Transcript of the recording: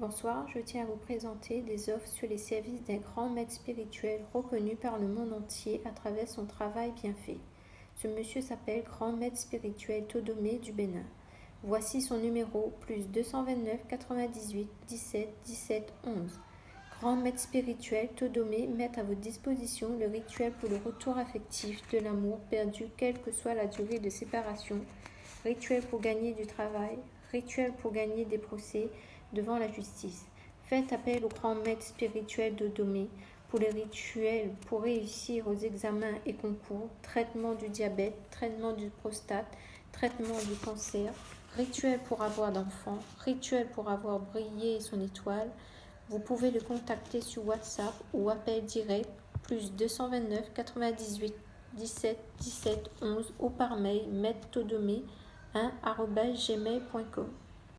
Bonsoir, je tiens à vous présenter des offres sur les services d'un grand maître spirituel reconnu par le monde entier à travers son travail bien fait. Ce monsieur s'appelle Grand Maître spirituel Todomé du Bénin. Voici son numéro plus 229 98 17 17 11. Grand Maître spirituel Todomé met à votre disposition le rituel pour le retour affectif de l'amour perdu quelle que soit la durée de séparation, rituel pour gagner du travail, rituel pour gagner des procès, devant la justice. Faites appel au grand maître spirituel de Domé pour les rituels pour réussir aux examens et concours, traitement du diabète, traitement du prostate, traitement du cancer, rituel pour avoir d'enfants, rituel pour avoir brillé son étoile. Vous pouvez le contacter sur WhatsApp ou appel direct plus 229 98 17 17 11 ou par mail maître 1 gmail.com.